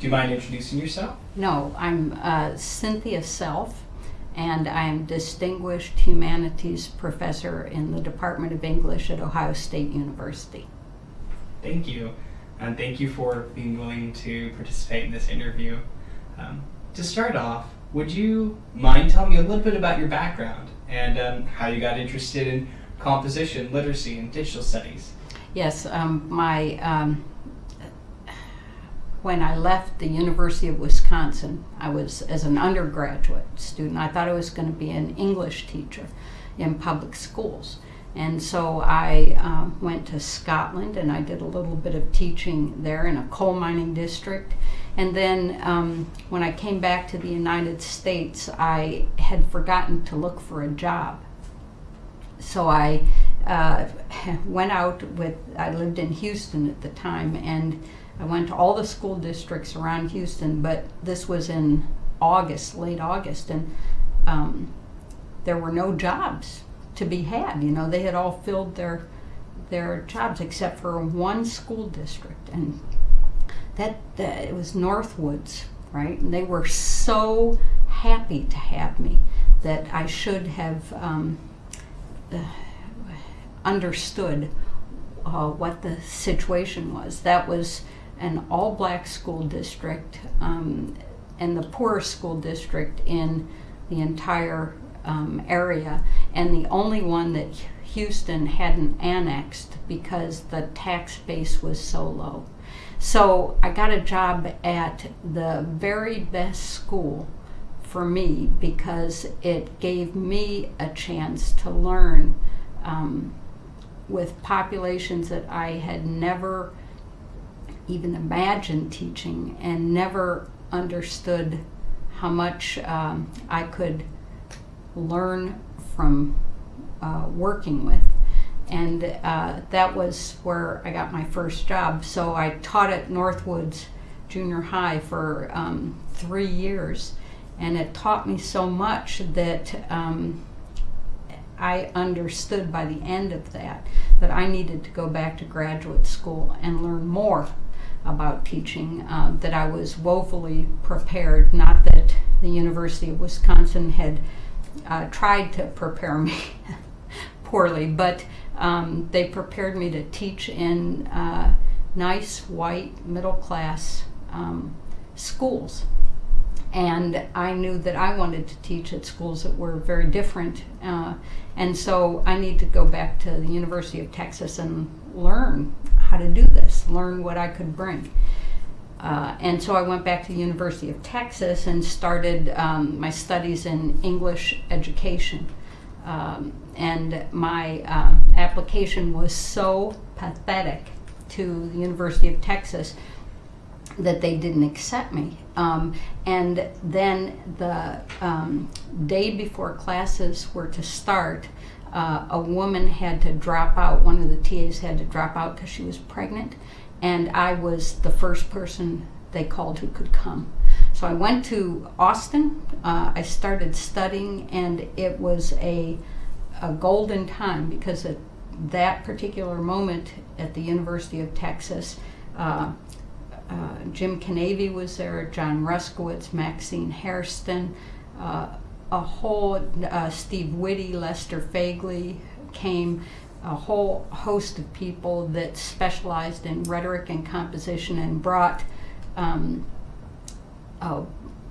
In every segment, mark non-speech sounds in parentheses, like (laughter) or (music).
Do you mind introducing yourself? No, I'm uh, Cynthia Selfe, and I'm Distinguished Humanities Professor in the Department of English at Ohio State University. Thank you. And thank you for being willing to participate in this interview. Um, to start off, would you mind telling me a little bit about your background and um, how you got interested in composition, literacy, and digital studies? Yes, um, my um, when I left the University of Wisconsin, I was as an undergraduate student. I thought I was going to be an English teacher in public schools. And so I uh, went to Scotland and I did a little bit of teaching there in a coal mining district. And then um, when I came back to the United States, I had forgotten to look for a job. So I uh, (laughs) went out with, I lived in Houston at the time, and I went to all the school districts around Houston, but this was in August, late August, and um, there were no jobs to be had. You know, they had all filled their their jobs except for one school district, and that, that it was Northwoods, right? And they were so happy to have me that I should have um, uh, understood uh, what the situation was. That was an all black school district um, and the poorest school district in the entire um, area, and the only one that Houston hadn't annexed because the tax base was so low. So I got a job at the very best school for me because it gave me a chance to learn um, with populations that I had never even imagined teaching and never understood how much um, I could learn from uh, working with. And uh, that was where I got my first job. So I taught at Northwoods Junior High for um, three years. And it taught me so much that um, I understood by the end of that that I needed to go back to graduate school and learn more about teaching, uh, that I was woefully prepared, not that the University of Wisconsin had uh, tried to prepare me (laughs) poorly, but um, they prepared me to teach in uh, nice, white, middle class um, schools. And I knew that I wanted to teach at schools that were very different. Uh, and so I need to go back to the University of Texas and learn how to do this, learn what I could bring. Uh, and so I went back to the University of Texas and started um, my studies in English education. Um, and my uh, application was so pathetic to the University of Texas that they didn't accept me. Um, and then the um, day before classes were to start, uh, a woman had to drop out, one of the TAs had to drop out because she was pregnant, and I was the first person they called who could come. So I went to Austin, uh, I started studying, and it was a, a golden time because at that particular moment at the University of Texas, uh, uh, Jim Kinneavy was there, John Ruszkiewicz, Maxine Hairston, uh, a whole uh, Steve Witte, Lester Faigley came, a whole host of people that specialized in rhetoric and composition and brought um, a,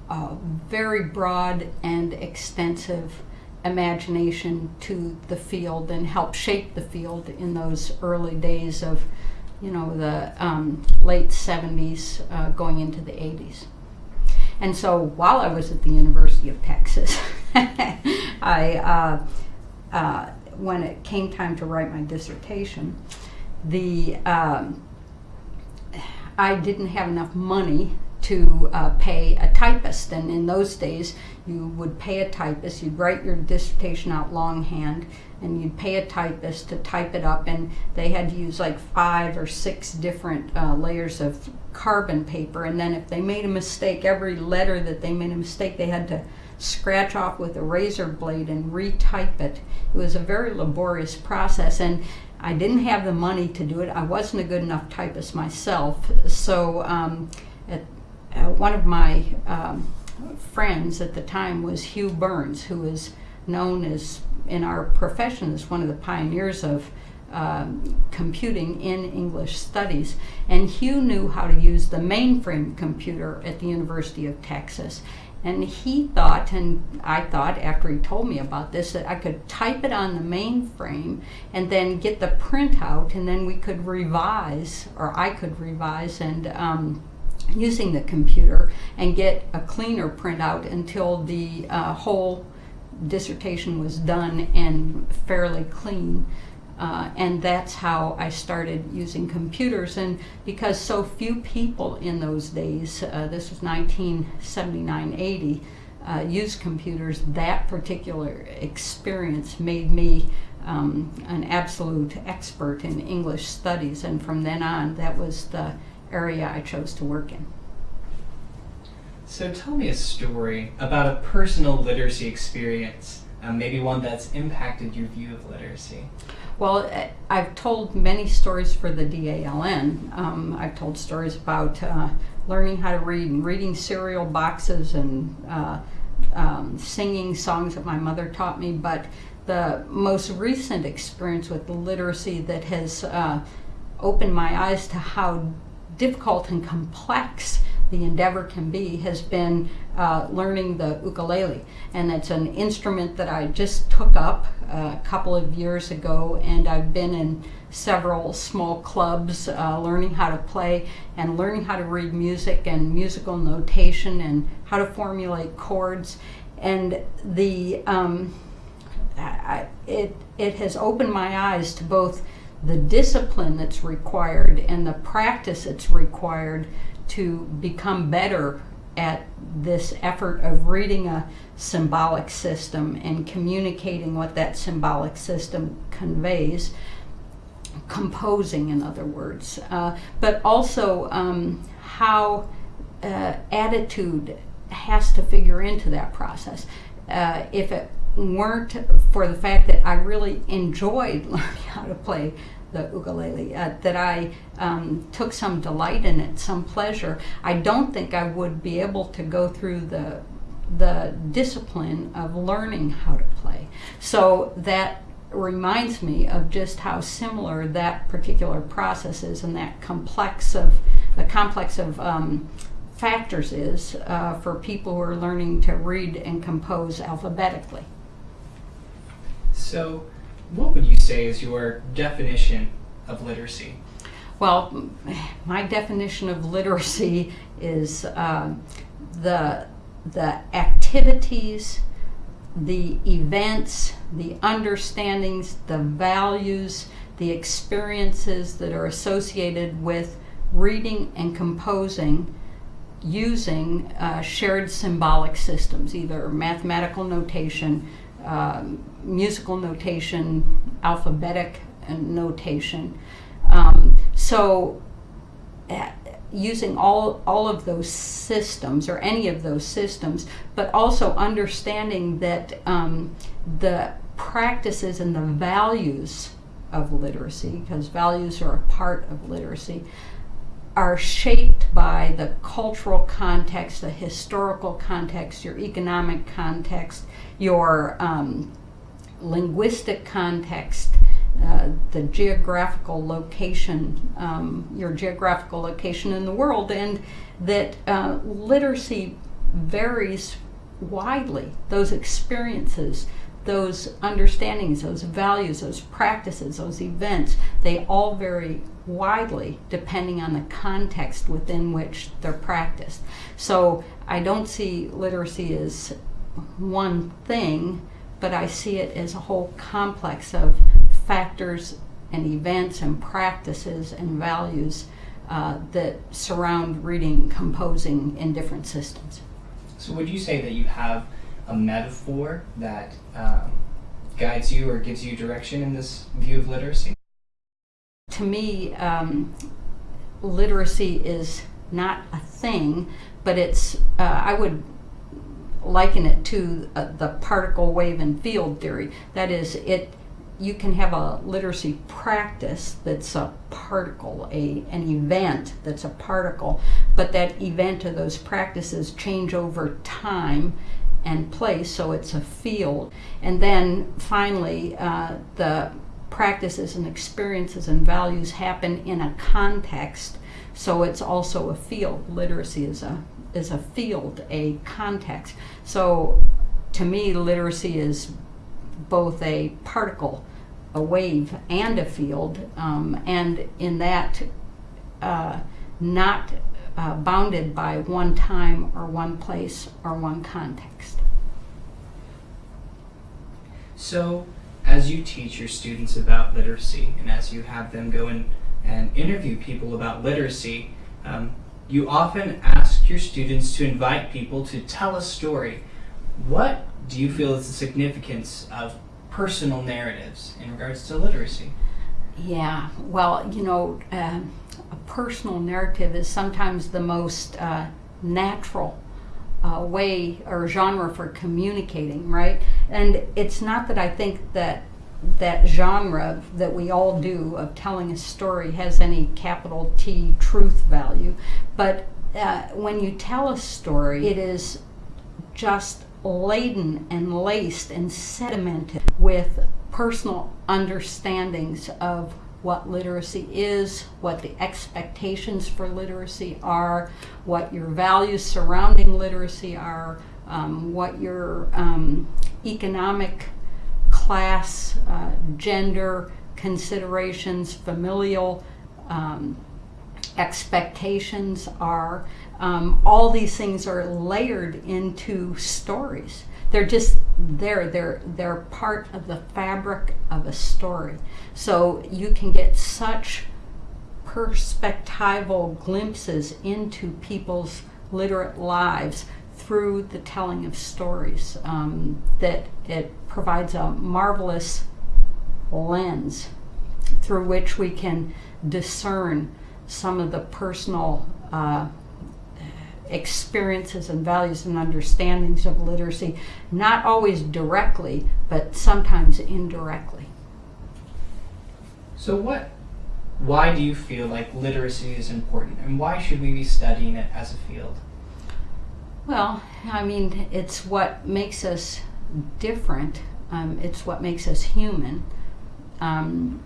a very broad and extensive imagination to the field and helped shape the field in those early days of, you know, the um, late 70s uh, going into the 80s. And so while I was at the University of Texas, (laughs) I, uh, uh, when it came time to write my dissertation, the um, I didn't have enough money to uh, pay a typist. And in those days, you would pay a typist, you'd write your dissertation out longhand, and you'd pay a typist to type it up. And they had to use like five or six different uh, layers of carbon paper. And then if they made a mistake, every letter that they made a mistake, they had to scratch off with a razor blade and retype it. It was a very laborious process. And I didn't have the money to do it. I wasn't a good enough typist myself. So um, at uh, one of my um, friends at the time was Hugh Burns, who is known as in our profession as one of the pioneers of um, computing in English studies. And Hugh knew how to use the mainframe computer at the University of Texas. And he thought, and I thought after he told me about this, that I could type it on the mainframe and then get the printout, and then we could revise, or I could revise, and um, using the computer and get a cleaner printout until the uh, whole dissertation was done and fairly clean. Uh, and that's how I started using computers. And because so few people in those days, uh, this was 1979 80, uh, used computers, that particular experience made me um, an absolute expert in English studies. And from then on, that was the area I chose to work in. So tell me a story about a personal literacy experience, uh, maybe one that's impacted your view of literacy. Well, I've told many stories for the DALN. Um, I've told stories about uh, learning how to read and reading cereal boxes and uh, um, singing songs that my mother taught me. But the most recent experience with literacy that has uh, opened my eyes to how difficult and complex the endeavor can be has been uh, learning the ukulele. And it's an instrument that I just took up uh, a couple of years ago, and I've been in several small clubs uh, learning how to play and learning how to read music and musical notation and how to formulate chords. And the um, I, it, it has opened my eyes to both the discipline that's required and the practice that's required to become better at this effort of reading a symbolic system and communicating what that symbolic system conveys, composing, in other words, uh, but also um, how uh, attitude has to figure into that process. Uh, if it weren't for the fact that I really enjoyed (laughs) learning how to play the ukulele, uh, that I um, took some delight in it, some pleasure. I don't think I would be able to go through the the discipline of learning how to play. So that reminds me of just how similar that particular process is and that complex of the complex of um, factors is uh, for people who are learning to read and compose alphabetically. So what would you say is your definition of literacy? Well, my definition of literacy is uh, the the activities, the events, the understandings, the values, the experiences that are associated with reading and composing using uh, shared symbolic systems, either mathematical notation, um, musical notation, alphabetic notation. Um, so uh, using all, all of those systems or any of those systems, but also understanding that um, the practices and the values of literacy, because values are a part of literacy, are shaped by the cultural context, the historical context, your economic context, your um, linguistic context, uh, the geographical location, um, your geographical location in the world, and that uh, literacy varies widely. Those experiences, those understandings, those values, those practices, those events, they all vary widely depending on the context within which they're practiced. So I don't see literacy as one thing, but I see it as a whole complex of factors and events and practices and values uh, that surround reading, composing in different systems. So, would you say that you have a metaphor that um, guides you or gives you direction in this view of literacy? To me, um, literacy is not a thing, but it's, uh, I would liken it to uh, the particle wave and field theory. That is, it you can have a literacy practice that's a particle, a an event that's a particle, but that event or those practices change over time and place, so it's a field. And then finally, uh, the practices and experiences and values happen in a context, so it's also a field. Literacy is a is a field, a context. So to me, literacy is both a particle, a wave, and a field, um, and in that, uh, not uh, bounded by one time or one place or one context. So, as you teach your students about literacy and as you have them go in and interview people about literacy, um, you often ask your students to invite people to tell a story. What do you feel is the significance of personal narratives in regards to literacy? Yeah, well, you know, um, personal narrative is sometimes the most uh, natural uh, way or genre for communicating, right? And it's not that I think that that genre that we all do of telling a story has any capital T truth value, but uh, when you tell a story, it is just laden and laced and sedimented with personal understandings of what literacy is, what the expectations for literacy are, what your values surrounding literacy are, um, what your um, economic, class, uh, gender considerations, familial um, expectations are. Um, all these things are layered into stories. They're just there. They're they're part of the fabric of a story. So you can get such perspectival glimpses into people's literate lives through the telling of stories um, that it provides a marvelous lens through which we can discern some of the personal uh, experiences and values and understandings of literacy, not always directly, but sometimes indirectly. So, what, why do you feel like literacy is important, and why should we be studying it as a field? Well, I mean, it's what makes us different. Um, it's what makes us human. Um,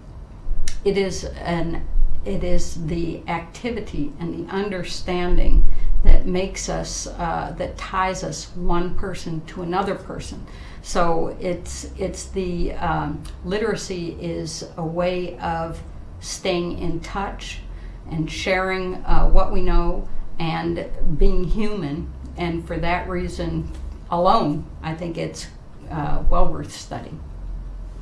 it is an it is the activity and the understanding that makes us uh, that ties us one person to another person. So it's it's the um, literacy is a way of staying in touch and sharing uh, what we know and being human. And for that reason alone i think it's uh, well worth studying